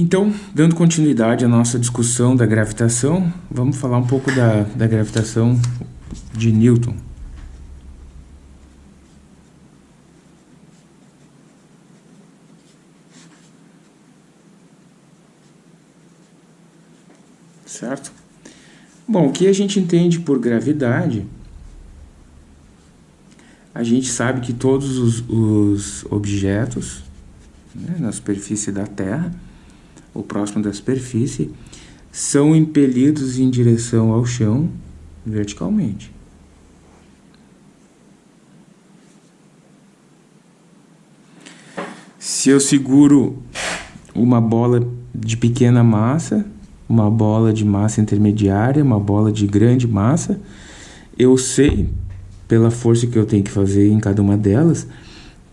Então, dando continuidade à nossa discussão da gravitação, vamos falar um pouco da, da gravitação de Newton. Certo? Bom, o que a gente entende por gravidade, a gente sabe que todos os, os objetos né, na superfície da Terra, ou próximo da superfície, são impelidos em direção ao chão verticalmente. Se eu seguro uma bola de pequena massa, uma bola de massa intermediária, uma bola de grande massa, eu sei, pela força que eu tenho que fazer em cada uma delas,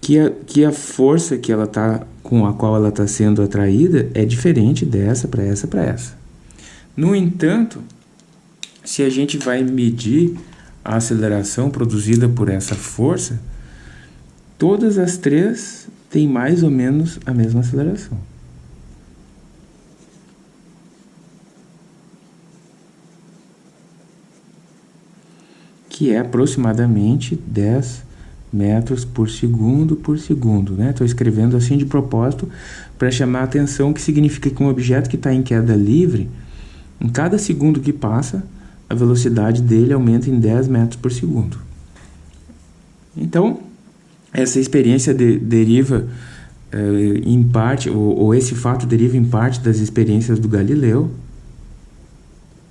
que a, que a força que ela tá, com a qual ela está sendo atraída é diferente dessa para essa para essa. No entanto, se a gente vai medir a aceleração produzida por essa força, todas as três têm mais ou menos a mesma aceleração. Que é aproximadamente 10 metros por segundo por segundo. Estou né? escrevendo assim de propósito para chamar a atenção, que significa que um objeto que está em queda livre, em cada segundo que passa, a velocidade dele aumenta em 10 metros por segundo. Então, essa experiência de, deriva eh, em parte, ou, ou, esse fato deriva em parte das experiências do Galileu,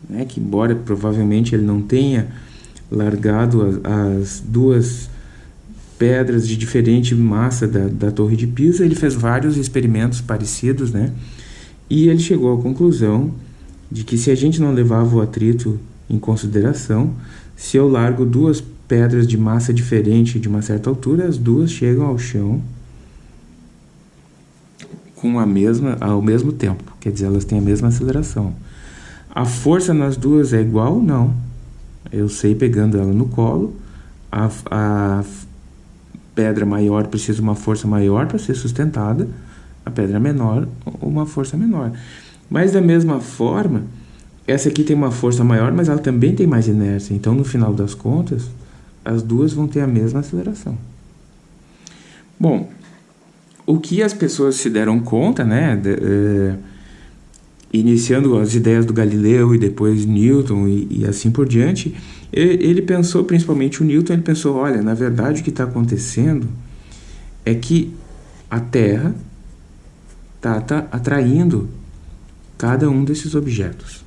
né, que embora provavelmente ele não tenha largado as, as duas pedras de diferente massa da, da Torre de Pisa, ele fez vários experimentos parecidos, né? E ele chegou à conclusão de que se a gente não levava o atrito em consideração, se eu largo duas pedras de massa diferente de uma certa altura, as duas chegam ao chão com a mesma ao mesmo tempo, quer dizer, elas têm a mesma aceleração. A força nas duas é igual? Não. Eu sei pegando ela no colo, a, a pedra maior precisa uma força maior para ser sustentada, a pedra menor uma força menor. Mas da mesma forma, essa aqui tem uma força maior, mas ela também tem mais inércia. Então, no final das contas, as duas vão ter a mesma aceleração. Bom, o que as pessoas se deram conta, né, de, é, iniciando as ideias do Galileu e depois Newton e, e assim por diante, ele pensou, principalmente o Newton, ele pensou, olha, na verdade o que está acontecendo é que a Terra está tá atraindo cada um desses objetos.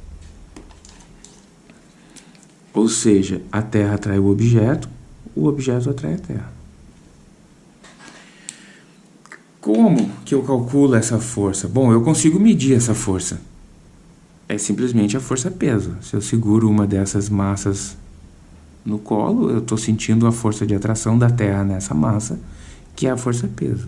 Ou seja, a Terra atrai o objeto, o objeto atrai a Terra. Como que eu calculo essa força? Bom, eu consigo medir essa força. É simplesmente a força-peso. Se eu seguro uma dessas massas no colo, eu estou sentindo a força de atração da Terra nessa massa, que é a força-peso.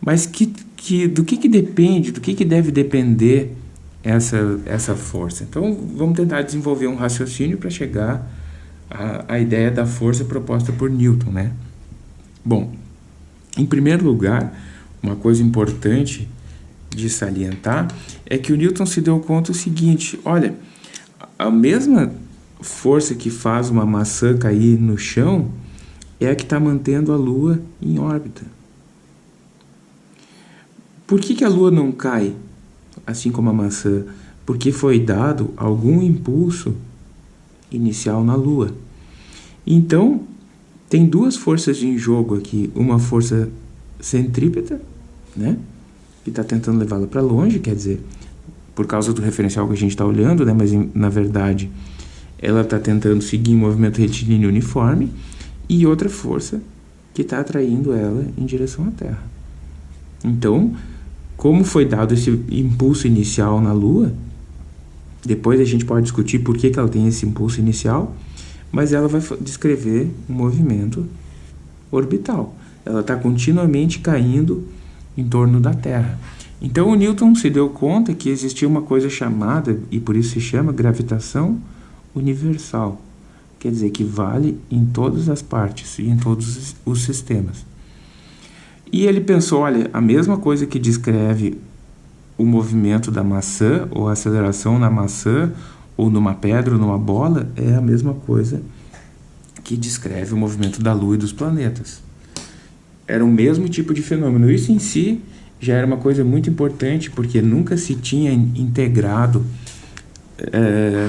Mas que, que, do que, que depende, do que, que deve depender essa, essa força? Então, vamos tentar desenvolver um raciocínio para chegar à, ideia da força proposta por Newton. Né? Bom, em primeiro lugar, uma coisa importante de salientar é que o Newton se deu conta o seguinte, olha, a mesma força que faz uma maçã cair no chão é a que está mantendo a Lua em órbita. Por que, que a Lua não cai, assim como a maçã? Porque foi dado algum impulso inicial na Lua. Então, tem duas forças em jogo aqui. Uma força centrípeta, né? que está tentando levá-la para longe, quer dizer, por causa do referencial que a gente está olhando, né? mas na verdade ela está tentando seguir um movimento retilíneo uniforme, e outra força que está atraindo ela em direção à Terra. Então, como foi dado esse impulso inicial na Lua, depois a gente pode discutir por que, que ela tem esse impulso inicial, mas ela vai descrever um movimento orbital. Ela está continuamente caindo em torno da Terra. Então o Newton se deu conta que existia uma coisa chamada, e por isso se chama gravitação universal, quer dizer que vale em todas as partes e em todos os sistemas. E ele pensou, olha, a mesma coisa que descreve o movimento da maçã, ou a aceleração na maçã, ou numa pedra, ou numa bola, é a mesma coisa que descreve o movimento da Lua e dos planetas. Era o mesmo tipo de fenômeno. Isso em si já era uma coisa muito importante, porque nunca se tinha integrado é,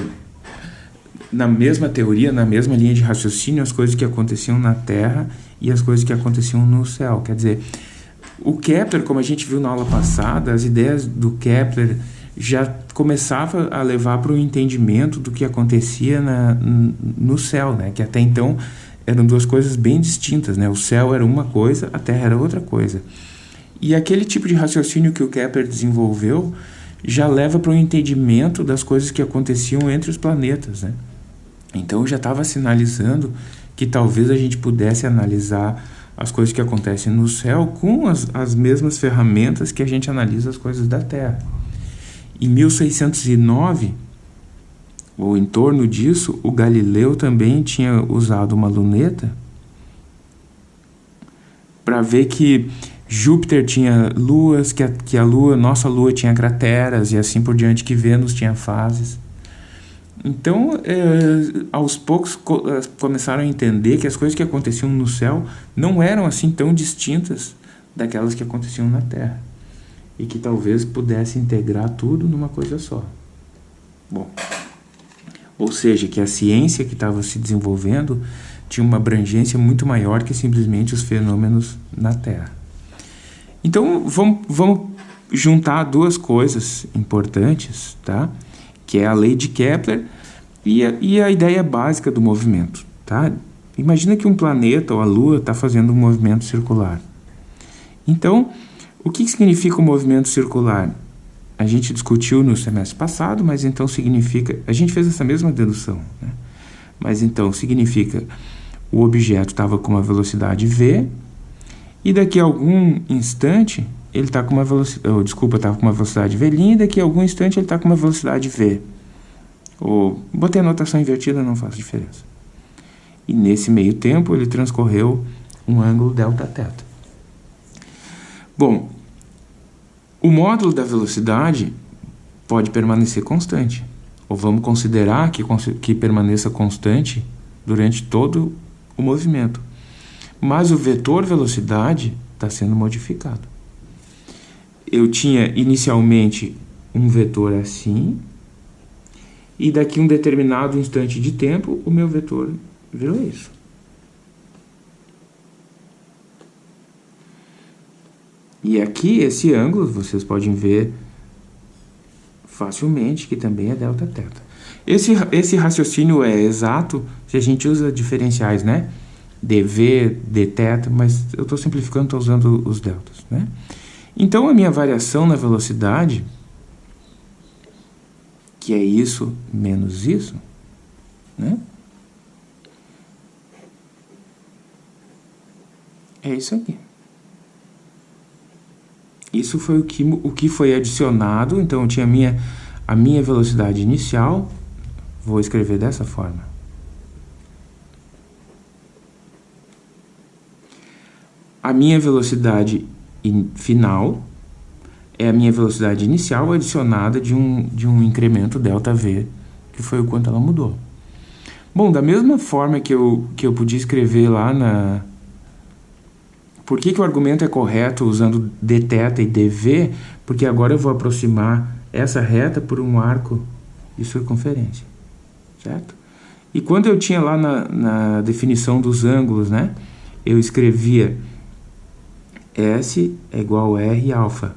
na mesma teoria, na mesma linha de raciocínio, as coisas que aconteciam na Terra e as coisas que aconteciam no céu. Quer dizer, o Kepler, como a gente viu na aula passada, as ideias do Kepler já começava a levar para o entendimento do que acontecia na, no céu, né? que até então eram duas coisas bem distintas. Né? O céu era uma coisa, a Terra era outra coisa. E aquele tipo de raciocínio que o Kepler desenvolveu já leva para o entendimento das coisas que aconteciam entre os planetas. Né? Então já estava sinalizando que talvez a gente pudesse analisar as coisas que acontecem no céu com as, as mesmas ferramentas que a gente analisa as coisas da Terra. Em 1609, ou em torno disso, o Galileu também tinha usado uma luneta para ver que Júpiter tinha luas, que a, que a lua, nossa lua tinha crateras e assim por diante, que Vênus tinha fases. Então, é, aos poucos co eh, começaram a entender que as coisas que aconteciam no céu não eram assim tão distintas daquelas que aconteciam na Terra e que talvez pudesse integrar tudo numa coisa só. Bom, ou seja, que a ciência que estava se desenvolvendo tinha uma abrangência muito maior que simplesmente os fenômenos na Terra. Então, vamos, vamos juntar duas coisas importantes, tá? que é a lei de Kepler e a, e a ideia básica do movimento. Tá? Imagina que um planeta ou a Lua está fazendo um movimento circular. Então, o que significa o um movimento circular? A gente discutiu no semestre passado, mas então significa... A gente fez essa mesma dedução. Né? Mas então significa o objeto estava com uma velocidade v e daqui a algum instante ele está com uma velocidade... Oh, desculpa, estava com uma velocidade v' e daqui a algum instante ele está com uma velocidade v. Ou, botei a notação invertida, não faz diferença. E nesse meio tempo ele transcorreu um ângulo delta. Bom, o módulo da velocidade pode permanecer constante. Ou vamos considerar que, que permaneça constante durante todo o movimento. Mas o vetor velocidade está sendo modificado. Eu tinha inicialmente um vetor assim, e daqui um determinado instante de tempo, o meu vetor virou isso. E aqui, esse ângulo, vocês podem ver facilmente que também é delta teta. Esse, esse raciocínio é exato se a gente usa diferenciais, né? Dv, dθ, mas eu estou simplificando, estou usando os deltas. Né? Então, a minha variação na velocidade, que é isso menos isso, né? é isso aqui. Isso foi o que, o que foi adicionado, então eu tinha a minha, a minha velocidade inicial, vou escrever dessa forma. A minha velocidade in, final é a minha velocidade inicial adicionada de um, de um incremento ΔV, que foi o quanto ela mudou. Bom, da mesma forma que eu, que eu podia escrever lá na, por que, que o argumento é correto usando dθ e dv? Porque agora eu vou aproximar essa reta por um arco de circunferência, certo? E quando eu tinha lá na, na definição dos ângulos, né? Eu escrevia S é igual a R alfa.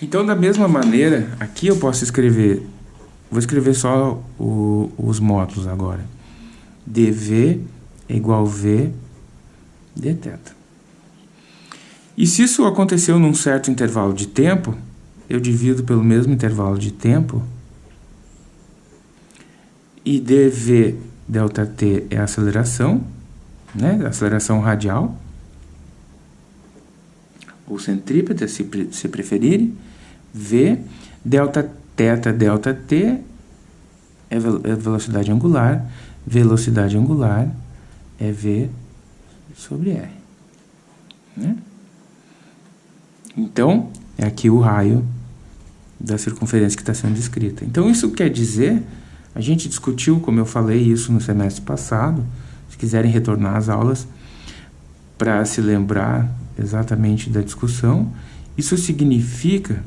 Então, da mesma maneira, aqui eu posso escrever Vou escrever só o, os módulos agora. dv é igual v dθ. E se isso aconteceu num certo intervalo de tempo, eu divido pelo mesmo intervalo de tempo, e dv delta t é a aceleração, né, a aceleração radial, ou centrípeta, se, se preferirem, v, delta θ, delta t é, a é velocidade angular, velocidade angular é v sobre r. Né? Então, é aqui o raio da circunferência que está sendo descrita. Então, isso quer dizer a gente discutiu, como eu falei isso no semestre passado, se quiserem retornar às aulas, para se lembrar exatamente da discussão, isso significa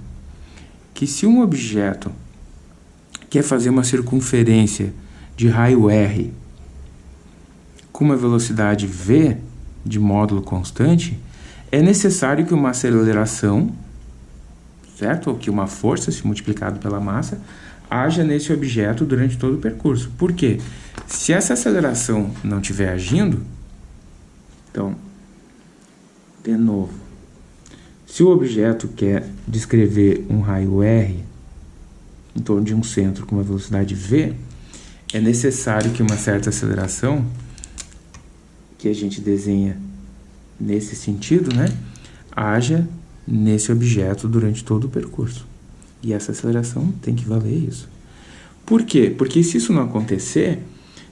que se um objeto quer fazer uma circunferência de raio r com uma velocidade v de módulo constante, é necessário que uma aceleração, certo? Ou que uma força, se multiplicado pela massa, haja nesse objeto durante todo o percurso. Por quê? Se essa aceleração não estiver agindo, então, de novo, se o objeto quer descrever um raio R em torno de um centro com uma velocidade v, é necessário que uma certa aceleração, que a gente desenha nesse sentido, né, haja nesse objeto durante todo o percurso. E essa aceleração tem que valer isso. Por quê? Porque se isso não acontecer,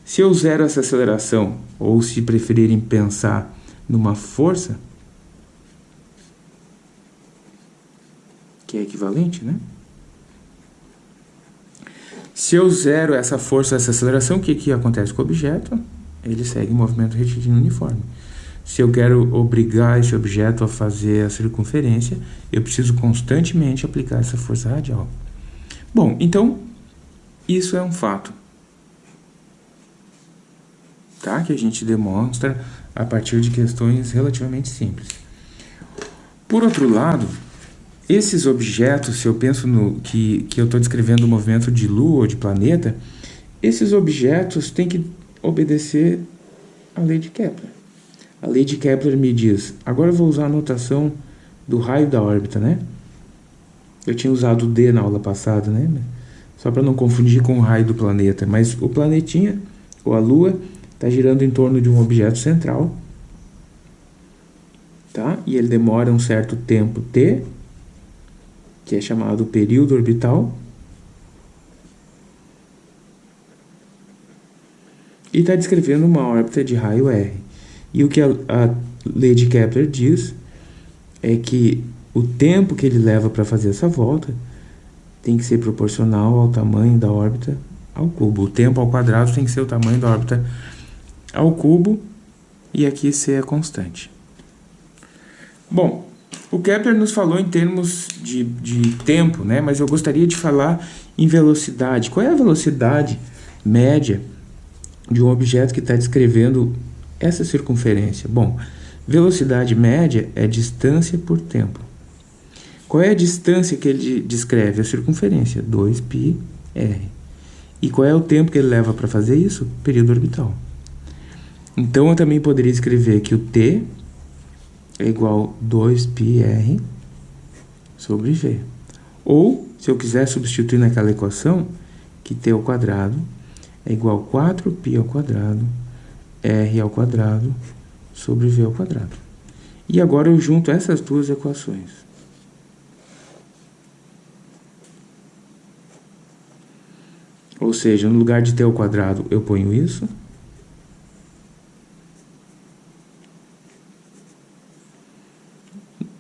se eu zero essa aceleração, ou se preferirem pensar numa força, que é equivalente, né? Se eu zero essa força, essa aceleração, o que, que acontece com o objeto? Ele segue em movimento retilíneo uniforme. Se eu quero obrigar esse objeto a fazer a circunferência, eu preciso constantemente aplicar essa força radial. Bom, então, isso é um fato. Tá? Que a gente demonstra a partir de questões relativamente simples. Por outro lado, esses objetos, se eu penso no que, que eu estou descrevendo o movimento de lua ou de planeta, esses objetos têm que obedecer à lei de Kepler. A lei de Kepler me diz, agora eu vou usar a notação do raio da órbita, né? Eu tinha usado o D na aula passada, né? Só para não confundir com o raio do planeta. Mas o planetinha, ou a Lua, está girando em torno de um objeto central. Tá? E ele demora um certo tempo t, que é chamado período orbital. E está descrevendo uma órbita de raio R. E o que a, a lei de Kepler diz é que o tempo que ele leva para fazer essa volta tem que ser proporcional ao tamanho da órbita ao cubo. O tempo ao quadrado tem que ser o tamanho da órbita ao cubo e aqui ser a constante. Bom, o Kepler nos falou em termos de, de tempo, né? mas eu gostaria de falar em velocidade. Qual é a velocidade média de um objeto que está descrevendo essa circunferência? Bom, velocidade média é distância por tempo. Qual é a distância que ele descreve? A circunferência, 2πr. E qual é o tempo que ele leva para fazer isso? Período orbital. Então, eu também poderia escrever que o t é igual a 2πr sobre v. Ou, se eu quiser substituir naquela equação, que t ao quadrado é igual a 4π ao quadrado, r ao quadrado, sobre v ao quadrado. E agora eu junto essas duas equações. Ou seja, no lugar de t ao quadrado, eu ponho isso.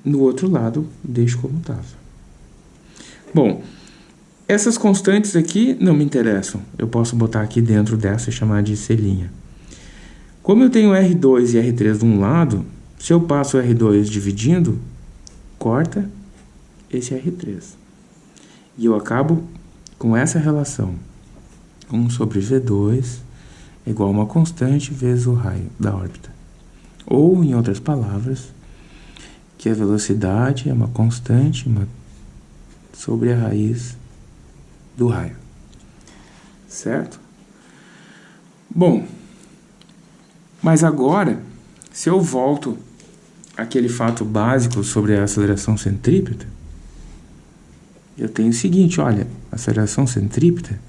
No outro lado, deixo como estava. Bom, essas constantes aqui não me interessam. Eu posso botar aqui dentro dessa e chamar de selinha. Como eu tenho R2 e R3 de um lado, se eu passo R2 dividindo, corta esse R3. E eu acabo com essa relação. 1 sobre V2 é igual a uma constante vezes o raio da órbita. Ou, em outras palavras, que a velocidade é uma constante uma, sobre a raiz do raio. Certo? Bom, mas agora, se eu volto àquele fato básico sobre a aceleração centrípeta, eu tenho o seguinte, olha, aceleração centrípeta,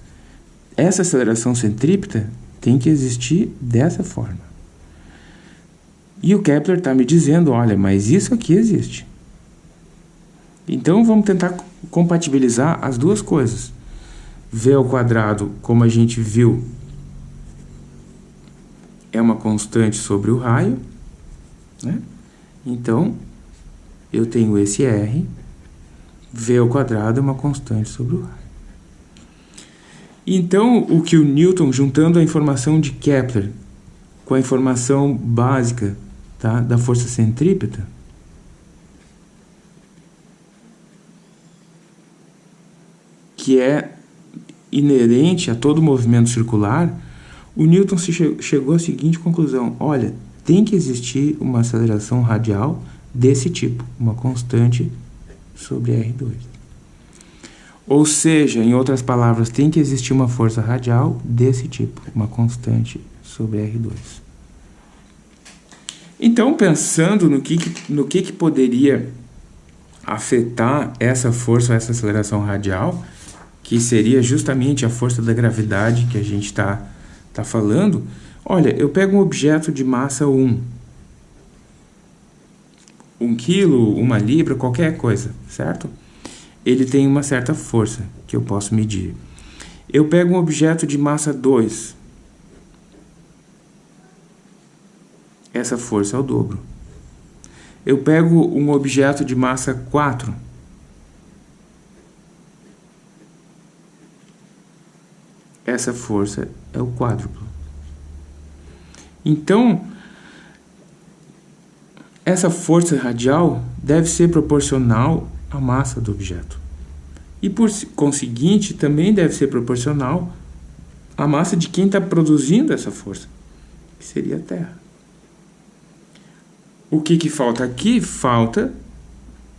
essa aceleração centrípeta tem que existir dessa forma. E o Kepler está me dizendo, olha, mas isso aqui existe. Então vamos tentar compatibilizar as duas coisas. V ao quadrado, como a gente viu, é uma constante sobre o raio, né? Então, eu tenho esse R, V ao quadrado é uma constante sobre o raio. Então, o que o Newton, juntando a informação de Kepler com a informação básica tá, da força centrípeta, que é inerente a todo movimento circular, o Newton che chegou à seguinte conclusão: olha, tem que existir uma aceleração radial desse tipo, uma constante sobre R2. Ou seja, em outras palavras, tem que existir uma força radial desse tipo, uma constante sobre R2. Então, pensando no que, no que, que poderia afetar essa força, essa aceleração radial, que seria justamente a força da gravidade que a gente está tá falando, olha, eu pego um objeto de massa 1, um quilo, uma libra, qualquer coisa, certo? Ele tem uma certa força que eu posso medir. Eu pego um objeto de massa 2. Essa força é o dobro. Eu pego um objeto de massa 4. Essa força é o quádruplo. Então, essa força radial deve ser proporcional à massa do objeto. E por conseguinte, também deve ser proporcional à massa de quem está produzindo essa força, que seria a Terra. O que, que falta aqui? Falta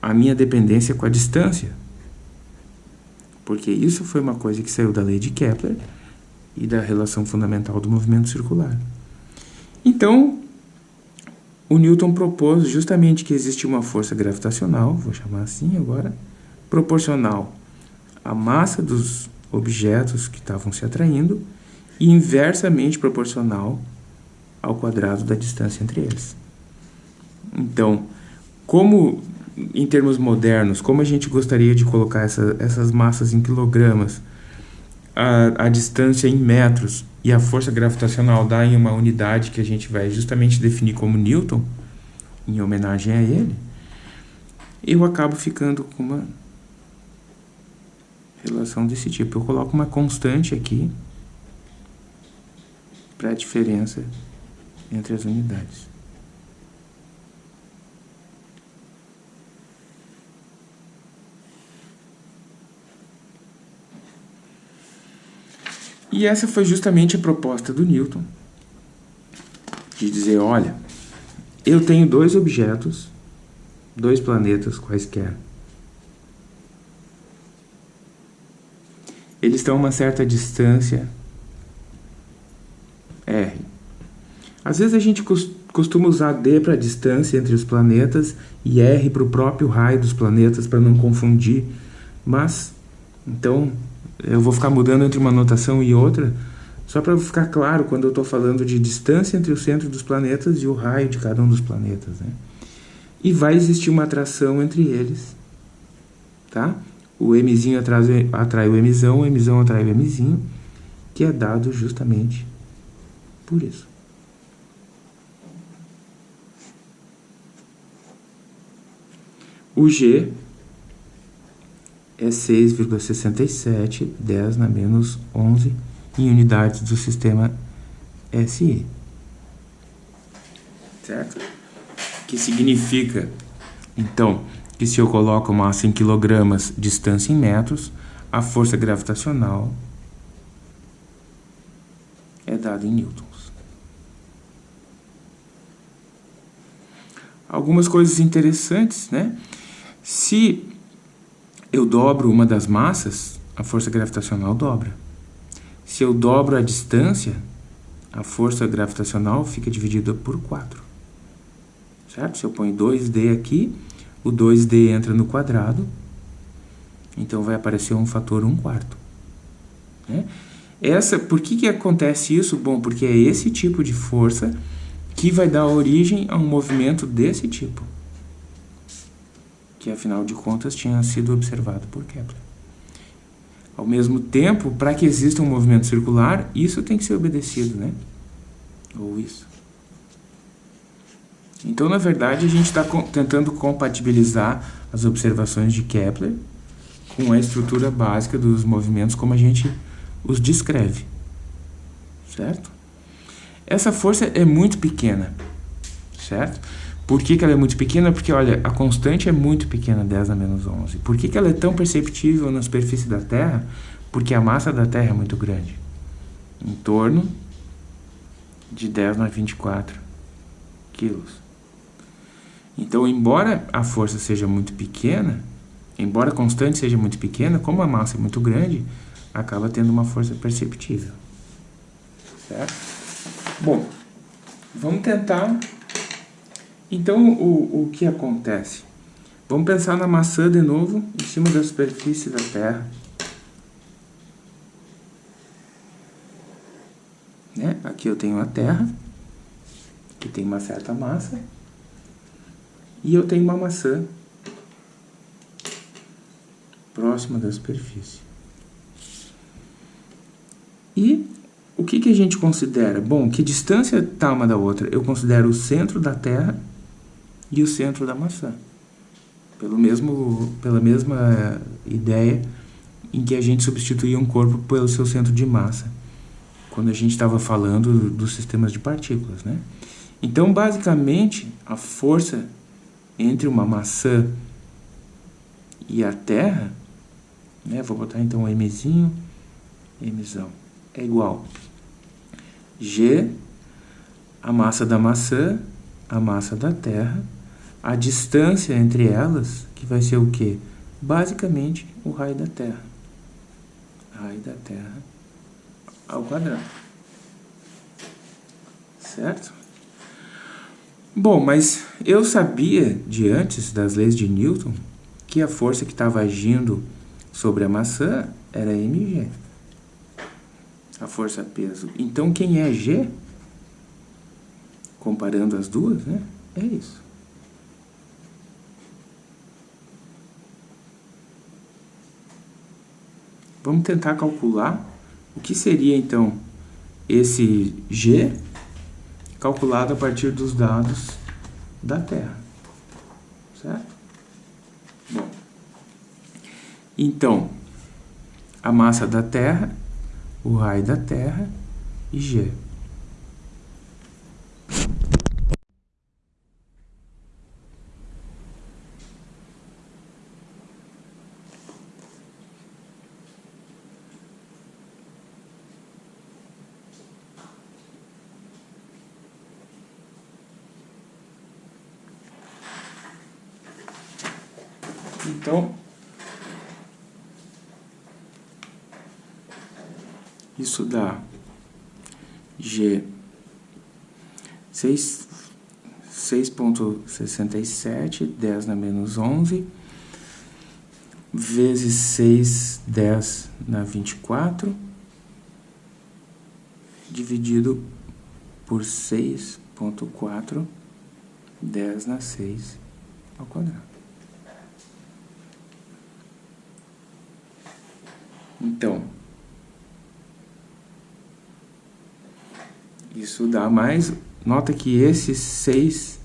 a minha dependência com a distância. Porque isso foi uma coisa que saiu da lei de Kepler e da relação fundamental do movimento circular. Então, o Newton propôs justamente que existe uma força gravitacional, vou chamar assim agora, proporcional à massa dos objetos que estavam se atraindo e inversamente proporcional ao quadrado da distância entre eles. Então, como em termos modernos, como a gente gostaria de colocar essa, essas massas em quilogramas, a, a distância em metros e a força gravitacional dá em uma unidade que a gente vai justamente definir como Newton, em homenagem a ele, eu acabo ficando com uma relação desse tipo. Eu coloco uma constante aqui para a diferença entre as unidades. E essa foi justamente a proposta do Newton, de dizer, olha, eu tenho dois objetos, dois planetas quaisquer. Eles estão a uma certa distância R. Às vezes a gente costuma usar D para a distância entre os planetas e R para o próprio raio dos planetas para não confundir, mas então eu vou ficar mudando entre uma notação e outra, só para ficar claro quando eu estou falando de distância entre o centro dos planetas e o raio de cada um dos planetas. Né? E vai existir uma atração entre eles. Tá? O Mzinho atrai, o Mzão, o Mzão atrai o Mzinho, que é dado justamente por isso. O G é 6,67, 10 na menos 11 em unidades do sistema SI. Certo? Que significa, então, que se eu coloco massa em quilogramas, distância em metros, a força gravitacional é dada em newtons. Algumas coisas interessantes, né? Se eu dobro uma das massas, a força gravitacional dobra. Se eu dobro a distância, a força gravitacional fica dividida por 4. Certo? Se eu ponho 2D aqui, o 2D entra no quadrado, então vai aparecer um fator 1 quarto. Né? Essa, por que, que acontece isso? Bom, porque é esse tipo de força que vai dar origem a um movimento desse tipo que afinal de contas tinha sido observado por Kepler. Ao mesmo tempo, para que exista um movimento circular, isso tem que ser obedecido, né? Ou isso. Então, na verdade, a gente está tentando compatibilizar as observações de Kepler com a estrutura básica dos movimentos como a gente os descreve, certo? Essa força é muito pequena, certo? Por que, que ela é muito pequena? Porque, olha, a constante é muito pequena, 10 a menos 11. Por que, que ela é tão perceptível na superfície da Terra? Porque a massa da Terra é muito grande. Em torno de 10 a 24 quilos. Então, embora a força seja muito pequena, embora a constante seja muito pequena, como a massa é muito grande, acaba tendo uma força perceptível. Certo? Bom, vamos tentar... Então, o, o que acontece? Vamos pensar na maçã de novo, em cima da superfície da Terra. Né? Aqui eu tenho a Terra, que tem uma certa massa, e eu tenho uma maçã próxima da superfície. E o que, que a gente considera? Bom, que distância está uma da outra? Eu considero o centro da Terra e o centro da maçã. Pelo mesmo, pela mesma ideia em que a gente substituía um corpo pelo seu centro de massa, quando a gente estava falando dos sistemas de partículas, né? Então, basicamente, a força entre uma maçã e a Terra, né, vou botar então um Mzinho, Mzão, é igual G, a massa da maçã, a massa da Terra, a distância entre elas, que vai ser o quê? Basicamente, o raio da Terra. Raio da Terra ao quadrado. Certo? Bom, mas eu sabia de antes das leis de Newton que a força que estava agindo sobre a maçã era mg. A força peso. Então quem é g? Comparando as duas, né? É isso. Vamos tentar calcular o que seria então esse g calculado a partir dos dados da Terra. Certo? Bom, então, a massa da Terra, o raio da Terra e G. Então, isso dá G 6.67, 10 na menos 11, vezes 6, 10 na 24, dividido por 6.4, 10 na 6 ao quadrado. Então, isso dá mais... Nota que esse 6,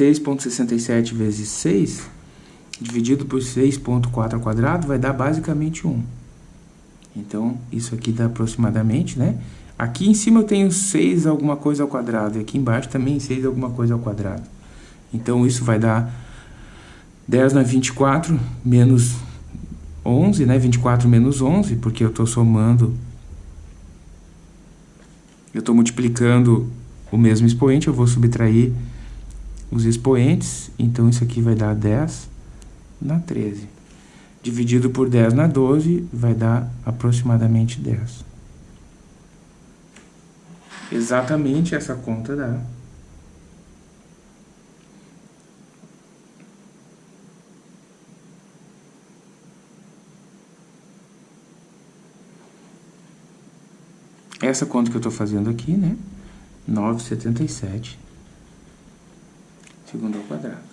6.67 vezes 6, dividido por 6.4 ao quadrado, vai dar basicamente 1. Então, isso aqui dá aproximadamente, né? Aqui em cima eu tenho 6 alguma coisa ao quadrado, e aqui embaixo também 6 alguma coisa ao quadrado. Então, isso vai dar 10 na 24 menos 11, né? 24 menos 11, porque eu estou somando... Eu estou multiplicando o mesmo expoente, eu vou subtrair os expoentes, então isso aqui vai dar 10 na 13. Dividido por 10 na 12, vai dar aproximadamente 10. Exatamente essa conta dá Essa conta que eu estou fazendo aqui, né? 9,77 segundo ao quadrado.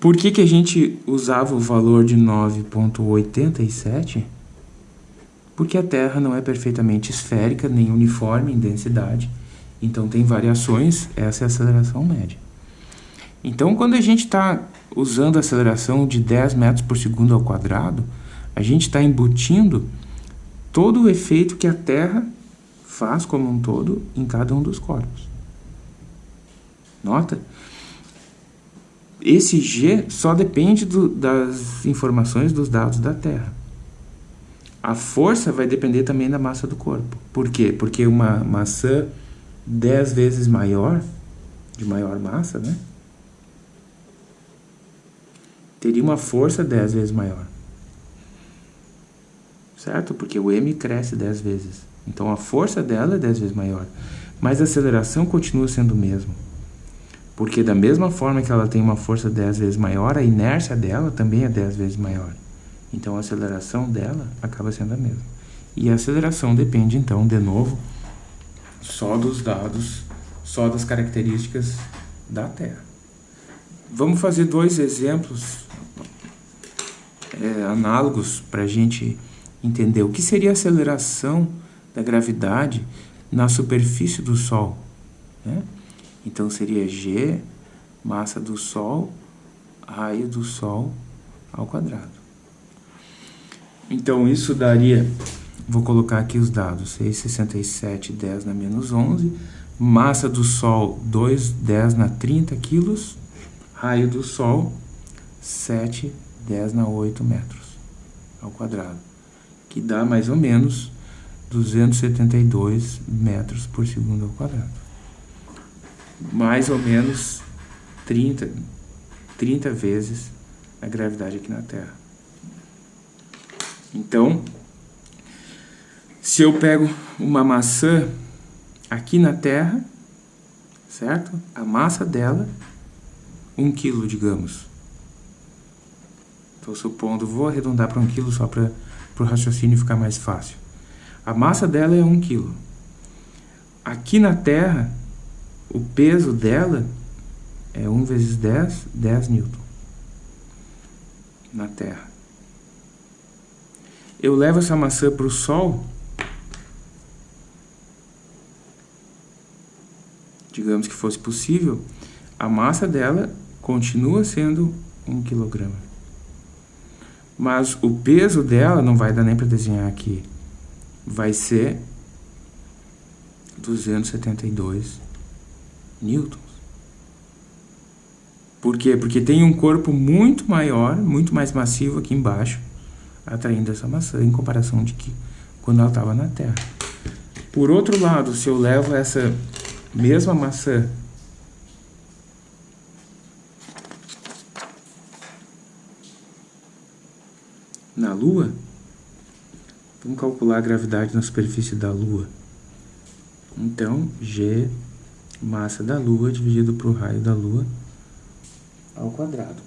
Por que, que a gente usava o valor de 9,87? Porque a Terra não é perfeitamente esférica, nem uniforme em densidade. Então tem variações, essa é a aceleração média. Então, quando a gente está usando a aceleração de 10 metros por segundo ao quadrado, a gente está embutindo todo o efeito que a Terra faz como um todo em cada um dos corpos. Nota? Esse G só depende do, das informações dos dados da Terra. A força vai depender também da massa do corpo. Por quê? Porque uma maçã 10 vezes maior, de maior massa, né? Teria uma força 10 vezes maior. Certo? Porque o m cresce 10 vezes. Então a força dela é 10 vezes maior. Mas a aceleração continua sendo o mesmo. Porque da mesma forma que ela tem uma força 10 vezes maior, a inércia dela também é 10 vezes maior. Então a aceleração dela acaba sendo a mesma. E a aceleração depende então, de novo, só dos dados, só das características da Terra. Vamos fazer dois exemplos é, análogos para a gente entender o que seria a aceleração da gravidade na superfície do Sol. Né? Então seria G, massa do Sol, raio do Sol ao quadrado. Então isso daria, vou colocar aqui os dados, 6,67, 10 na menos 11, massa do Sol 2, 10 na 30 quilos, raio do Sol 7, 10 na 8 metros ao quadrado, que dá mais ou menos 272 metros por segundo ao quadrado mais ou menos 30, 30 vezes a gravidade aqui na Terra. Então, se eu pego uma maçã aqui na Terra, certo? A massa dela, 1 um quilo, digamos. Estou supondo, vou arredondar para 1 um quilo só para o raciocínio ficar mais fácil. A massa dela é 1 um quilo. Aqui na Terra, o peso dela é 1 vezes 10, 10 newton na Terra. Eu levo essa maçã para o Sol, digamos que fosse possível, a massa dela continua sendo 1 quilograma. Mas o peso dela, não vai dar nem para desenhar aqui, vai ser 272 newtons. Por quê? Porque tem um corpo muito maior, muito mais massivo aqui embaixo, atraindo essa maçã, em comparação de que quando ela estava na Terra. Por outro lado, se eu levo essa mesma maçã na Lua, vamos calcular a gravidade na superfície da Lua. Então, G massa da Lua dividido por raio da Lua ao quadrado.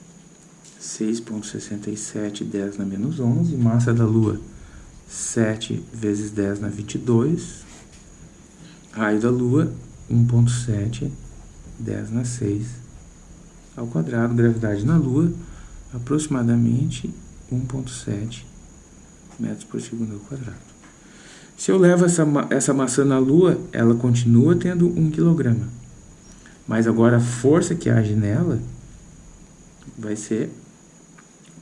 6.67, 10 na menos 11, massa da Lua 7 vezes 10 na 22, raio da Lua 1.7, 10 na 6 ao quadrado, gravidade na Lua aproximadamente 1.7 metros por segundo ao quadrado. Se eu levo essa, essa maçã na Lua, ela continua tendo 1 kg. Mas agora a força que age nela vai ser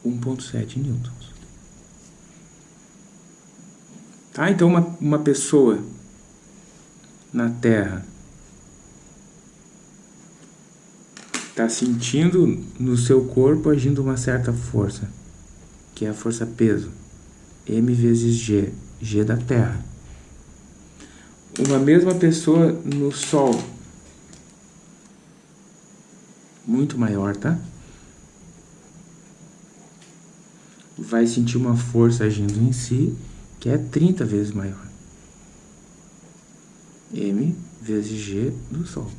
1.7 newtons. Tá? Então uma, uma pessoa na Terra está sentindo no seu corpo agindo uma certa força, que é a força peso, m vezes g, g da Terra uma mesma pessoa no Sol. Muito maior, tá? Vai sentir uma força agindo em si que é 30 vezes maior. M vezes G do Sol.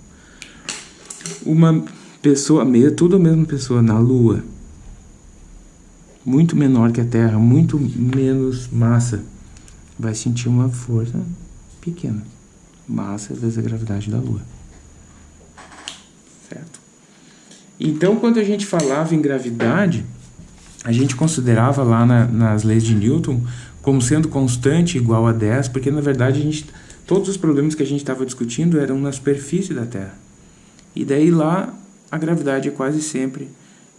Uma pessoa, tudo a mesma pessoa na Lua, muito menor que a Terra, muito menos massa, vai sentir uma força pequena. Massa vezes a gravidade da Lua. Certo? Então, quando a gente falava em gravidade, a gente considerava lá na, nas leis de Newton como sendo constante igual a 10, porque na verdade a gente, todos os problemas que a gente estava discutindo eram na superfície da Terra. E daí lá a gravidade é quase sempre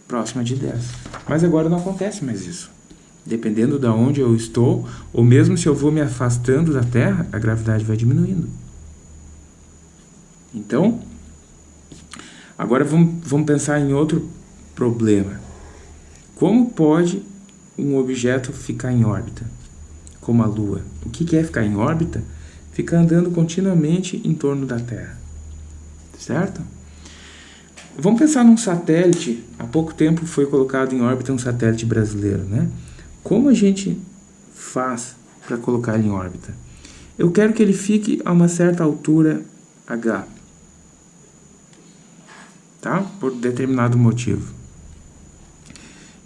próxima de 10. Mas agora não acontece mais isso. Dependendo de onde eu estou, ou mesmo se eu vou me afastando da Terra, a gravidade vai diminuindo. Então, agora vamos, vamos pensar em outro problema. Como pode um objeto ficar em órbita, como a Lua? O que é ficar em órbita? Ficar andando continuamente em torno da Terra, certo? Vamos pensar num satélite. Há pouco tempo foi colocado em órbita um satélite brasileiro, né? Como a gente faz para colocar ele em órbita? Eu quero que ele fique a uma certa altura h, tá? Por determinado motivo.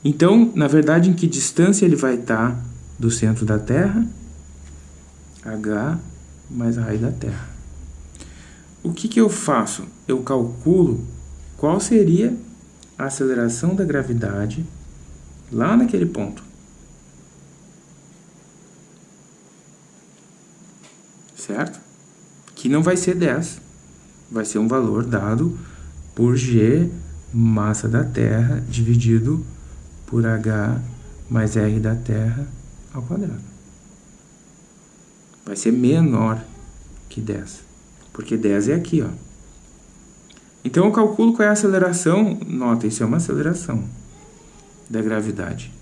Então, na verdade, em que distância ele vai estar do centro da Terra? h mais a raiz da Terra. O que, que eu faço? Eu calculo qual seria a aceleração da gravidade lá naquele ponto. Certo? Que não vai ser 10, vai ser um valor dado por g massa da Terra dividido por h mais r da Terra ao quadrado. Vai ser menor que 10, porque 10 é aqui, ó. Então eu calculo qual é a aceleração, nota, isso é uma aceleração da gravidade.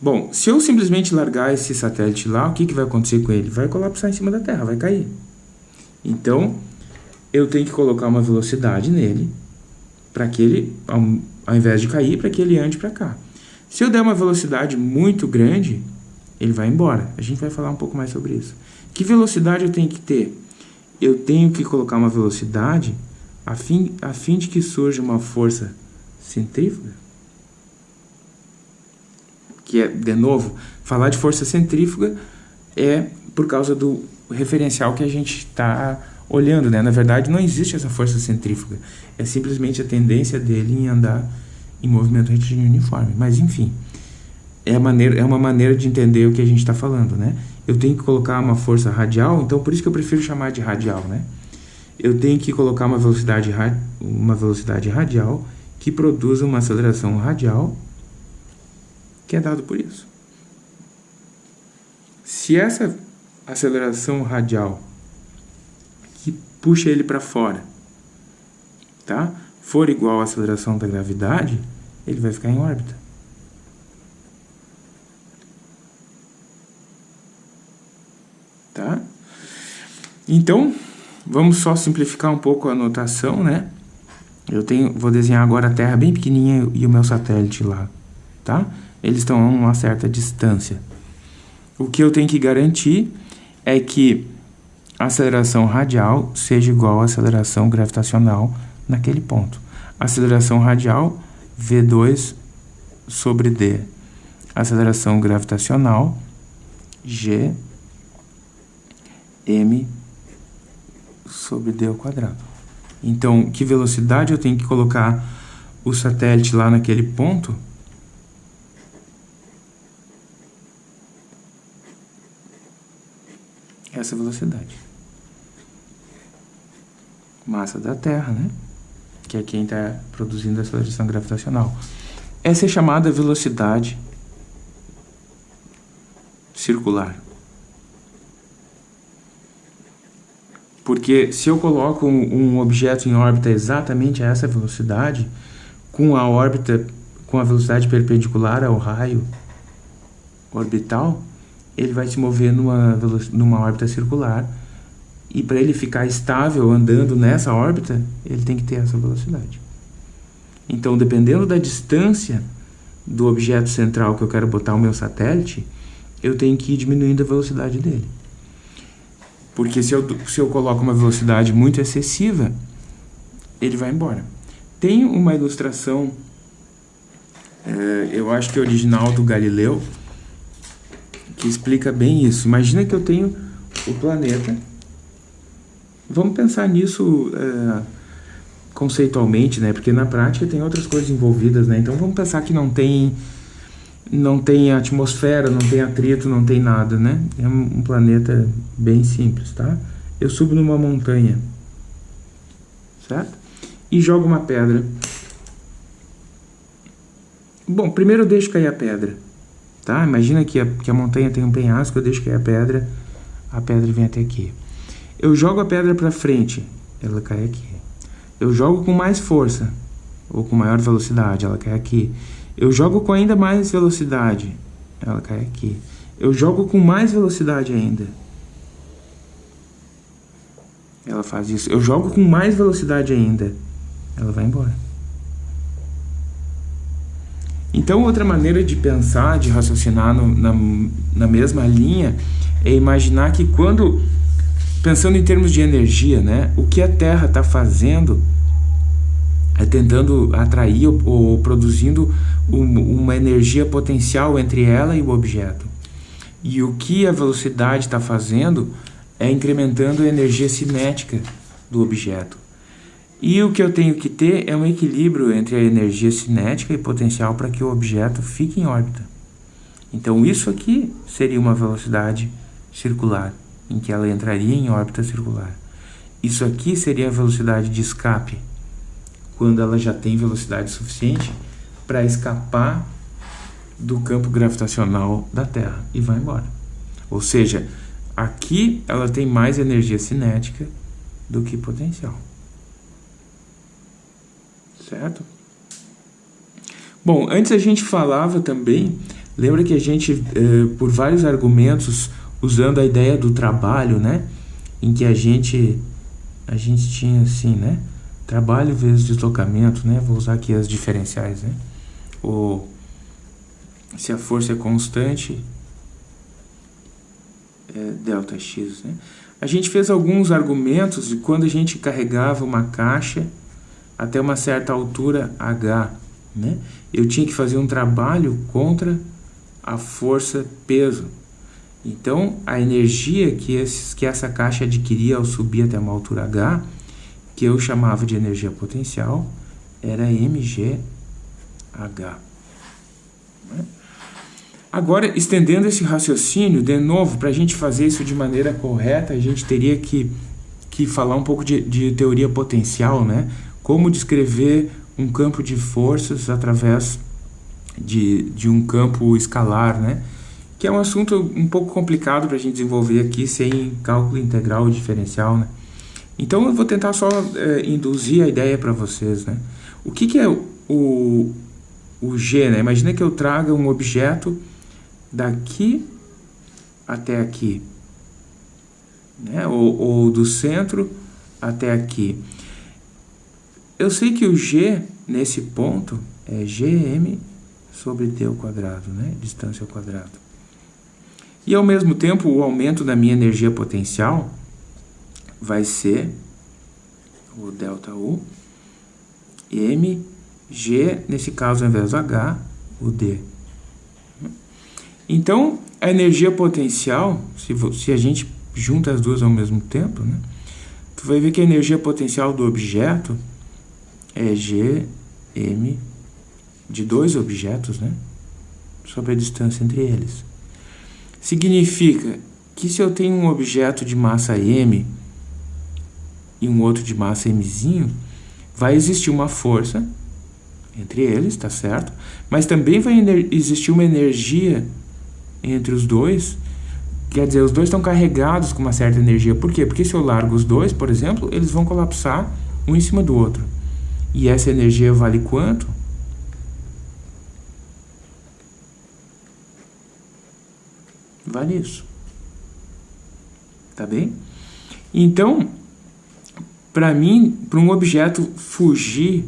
Bom, se eu simplesmente largar esse satélite lá, o que, que vai acontecer com ele? Vai colapsar em cima da Terra, vai cair. Então, eu tenho que colocar uma velocidade nele, para que ele, ao, ao invés de cair, para que ele ande para cá. Se eu der uma velocidade muito grande, ele vai embora. A gente vai falar um pouco mais sobre isso. Que velocidade eu tenho que ter? Eu tenho que colocar uma velocidade a fim, a fim de que surja uma força centrífuga, que é, de novo, falar de força centrífuga é por causa do referencial que a gente está olhando, né? Na verdade, não existe essa força centrífuga. É simplesmente a tendência dele em andar em movimento retilíneo uniforme. Mas, enfim, é, a maneira, é uma maneira de entender o que a gente está falando, né? Eu tenho que colocar uma força radial, então por isso que eu prefiro chamar de radial, né? eu tenho que colocar uma velocidade, uma velocidade radial que produza uma aceleração radial que é dado por isso. Se essa aceleração radial que puxa ele para fora tá, for igual à aceleração da gravidade, ele vai ficar em órbita. Tá? Então, Vamos só simplificar um pouco a notação, né? Eu tenho, vou desenhar agora a Terra bem pequenininha e o meu satélite lá, tá? Eles estão a uma certa distância. O que eu tenho que garantir é que a aceleração radial seja igual à aceleração gravitacional naquele ponto. Aceleração radial, V2 sobre D. Aceleração gravitacional, G, M sobre d ao quadrado. Então, que velocidade eu tenho que colocar o satélite lá naquele ponto? Essa velocidade. Massa da Terra, né? Que é quem está produzindo a aceleração gravitacional. Essa é chamada velocidade circular. Porque se eu coloco um objeto em órbita exatamente a essa velocidade, com a órbita com a velocidade perpendicular ao raio orbital, ele vai se mover numa, numa órbita circular. E para ele ficar estável andando nessa órbita, ele tem que ter essa velocidade. Então, dependendo da distância do objeto central que eu quero botar o meu satélite, eu tenho que ir diminuindo a velocidade dele. Porque se eu, se eu coloco uma velocidade muito excessiva, ele vai embora. Tem uma ilustração, é, eu acho que é original do Galileu, que explica bem isso. Imagina que eu tenho o planeta. Vamos pensar nisso é, conceitualmente, né? Porque na prática tem outras coisas envolvidas, né? Então vamos pensar que não tem não tem atmosfera, não tem atrito, não tem nada, né? É um planeta bem simples, tá? Eu subo numa montanha, certo? e jogo uma pedra. Bom, primeiro eu deixo cair a pedra, tá? Imagina que a, que a montanha tem um penhasco, eu deixo cair a pedra, a pedra vem até aqui. Eu jogo a pedra para frente, ela cai aqui. Eu jogo com mais força, ou com maior velocidade, ela cai aqui. Eu jogo com ainda mais velocidade, ela cai aqui. Eu jogo com mais velocidade ainda. Ela faz isso. Eu jogo com mais velocidade ainda. Ela vai embora. Então, outra maneira de pensar, de raciocinar no, na, na mesma linha, é imaginar que quando, pensando em termos de energia, né, o que a Terra está fazendo é tentando atrair ou, ou produzindo um, uma energia potencial entre ela e o objeto. E o que a velocidade está fazendo é incrementando a energia cinética do objeto. E o que eu tenho que ter é um equilíbrio entre a energia cinética e potencial para que o objeto fique em órbita. Então isso aqui seria uma velocidade circular, em que ela entraria em órbita circular. Isso aqui seria a velocidade de escape, quando ela já tem velocidade suficiente para escapar do campo gravitacional da Terra e vai embora. Ou seja, aqui ela tem mais energia cinética do que potencial. Certo? Bom, antes a gente falava também, lembra que a gente, eh, por vários argumentos, usando a ideia do trabalho, né? Em que a gente, a gente tinha assim, né? Trabalho vezes deslocamento, né? Vou usar aqui as diferenciais, né? O, se a força é constante, é delta x, né? A gente fez alguns argumentos de quando a gente carregava uma caixa até uma certa altura h, né? Eu tinha que fazer um trabalho contra a força peso. Então, a energia que, esses, que essa caixa adquiria ao subir até uma altura h, que eu chamava de energia potencial, era mgh. Né? Agora, estendendo esse raciocínio, de novo, para a gente fazer isso de maneira correta, a gente teria que, que falar um pouco de, de teoria potencial, né? Como descrever um campo de forças através de, de um campo escalar, né? Que é um assunto um pouco complicado para a gente desenvolver aqui sem cálculo integral diferencial, né? Então eu vou tentar só é, induzir a ideia para vocês, né? O que, que é o, o G, né? Imagina que eu traga um objeto daqui até aqui, né? ou, ou do centro até aqui. Eu sei que o G, nesse ponto, é Gm sobre t ao quadrado, né? distância ao quadrado. E, ao mesmo tempo, o aumento da minha energia potencial vai ser o ΔU, m, g, nesse caso, ao invés do h, o d. Então, a energia potencial, se, se a gente junta as duas ao mesmo tempo, né, tu vai ver que a energia potencial do objeto é Gm de dois objetos, né, sobre a distância entre eles. Significa que se eu tenho um objeto de massa m e um outro de massa mzinho, vai existir uma força entre eles, tá certo? Mas também vai existir uma energia entre os dois, quer dizer, os dois estão carregados com uma certa energia. Por quê? Porque se eu largo os dois, por exemplo, eles vão colapsar um em cima do outro. E essa energia vale quanto? Vale isso. Tá bem? Então, para mim, para um objeto fugir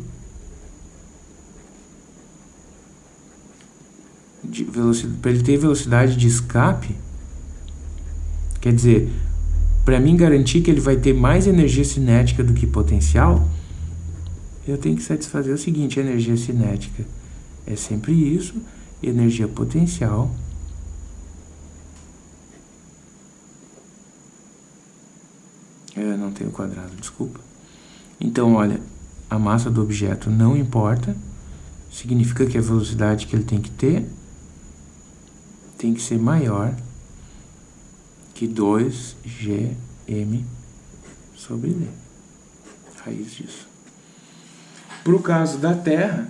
para ele ter velocidade de escape, quer dizer, para mim garantir que ele vai ter mais energia cinética do que potencial, eu tenho que satisfazer o seguinte, energia cinética é sempre isso, energia potencial Eu não tenho quadrado, desculpa. Então, olha, a massa do objeto não importa, significa que a velocidade que ele tem que ter tem que ser maior que 2gm sobre d. Raiz disso. Para o caso da Terra,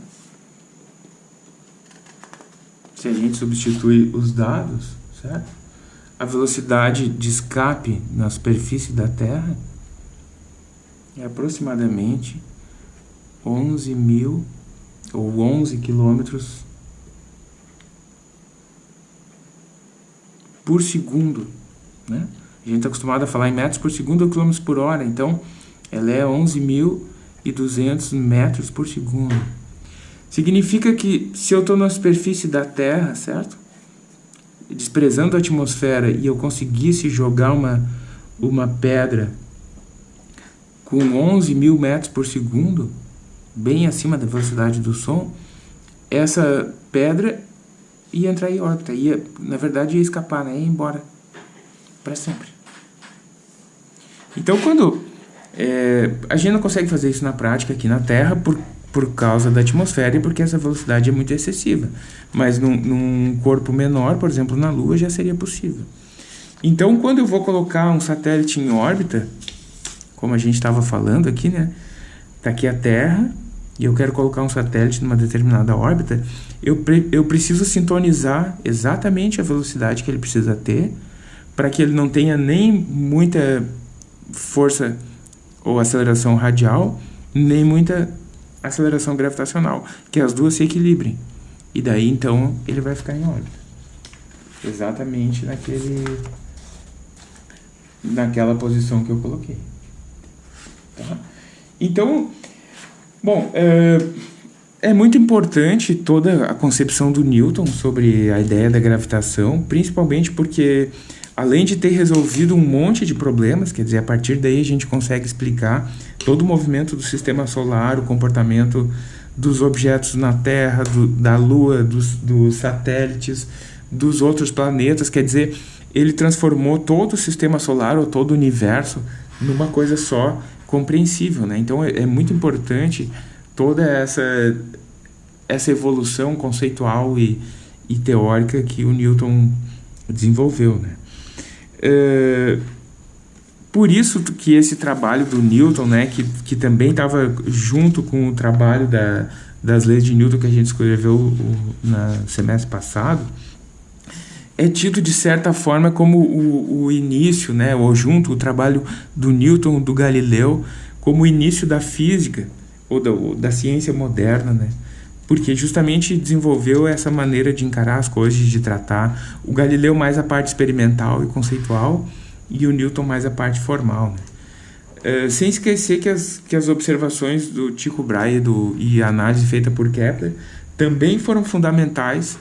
se a gente substitui os dados, certo? A velocidade de escape na superfície da Terra é aproximadamente 11 mil ou 11 quilômetros por segundo, né? A gente está acostumado a falar em metros por segundo ou quilômetros por hora, então ela é 11.200 metros por segundo. Significa que se eu estou na superfície da Terra, certo? Desprezando a atmosfera e eu conseguisse jogar uma, uma pedra com 11 mil metros por segundo, bem acima da velocidade do som, essa pedra ia entrar em órbita, ia, na verdade ia escapar, né? ia embora para sempre. Então, quando é, a gente não consegue fazer isso na prática aqui na Terra por por causa da atmosfera e porque essa velocidade é muito excessiva. Mas num, num, corpo menor, por exemplo, na Lua, já seria possível. Então, quando eu vou colocar um satélite em órbita, como a gente estava falando aqui, né? Está aqui a Terra e eu quero colocar um satélite numa determinada órbita, eu, pre eu preciso sintonizar exatamente a velocidade que ele precisa ter para que ele não tenha nem muita força ou aceleração radial, nem muita aceleração gravitacional, que as duas se equilibrem. E daí então ele vai ficar em órbita. Exatamente naquele naquela posição que eu coloquei. Tá? Então, bom, é, é muito importante toda a concepção do Newton sobre a ideia da gravitação, principalmente porque além de ter resolvido um monte de problemas, quer dizer, a partir daí a gente consegue explicar todo o movimento do sistema solar, o comportamento dos objetos na Terra, do, da Lua, dos, dos satélites, dos outros planetas, quer dizer, ele transformou todo o sistema solar ou todo o universo numa coisa só compreensível, né? Então é, é muito importante toda essa essa evolução conceitual e, e teórica que o Newton desenvolveu, né? É, por isso que esse trabalho do Newton, né, que, que também estava junto com o trabalho da, das leis de Newton que a gente escreveu no semestre passado, é tido de certa forma como o, o início, né, ou junto o trabalho do Newton, do Galileu, como o início da física ou da, da ciência moderna, né? Porque justamente desenvolveu essa maneira de encarar as coisas, de tratar. O Galileu mais a parte experimental e conceitual e o Newton mais a parte formal. Né? Uh, sem esquecer que as, que as observações do Tycho Brahe do, e a análise feita por Kepler também foram fundamentais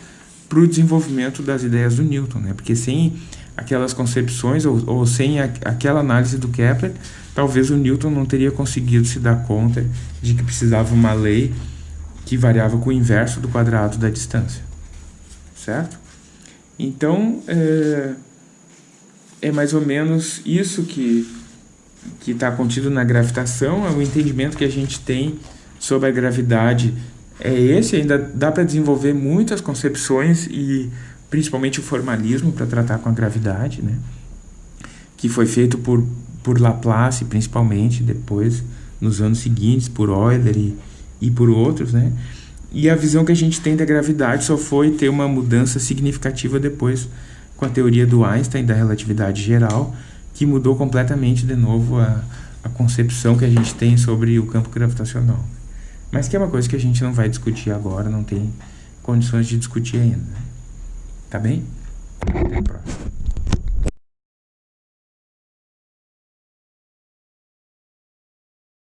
para o desenvolvimento das ideias do Newton, né? porque sem aquelas concepções ou, ou sem a, aquela análise do Kepler, talvez o Newton não teria conseguido se dar conta de que precisava uma lei que variava com o inverso do quadrado da distância, certo? Então, é, é mais ou menos isso que que está contido na gravitação, é o entendimento que a gente tem sobre a gravidade é esse, ainda dá para desenvolver muitas concepções e principalmente o formalismo para tratar com a gravidade, né? que foi feito por, por Laplace principalmente, depois nos anos seguintes por Euler e, e por outros, né? E a visão que a gente tem da gravidade só foi ter uma mudança significativa depois com a teoria do Einstein da relatividade geral, que mudou completamente de novo a, a concepção que a gente tem sobre o campo gravitacional. Mas que é uma coisa que a gente não vai discutir agora, não tem condições de discutir ainda. Tá bem? Até a próxima.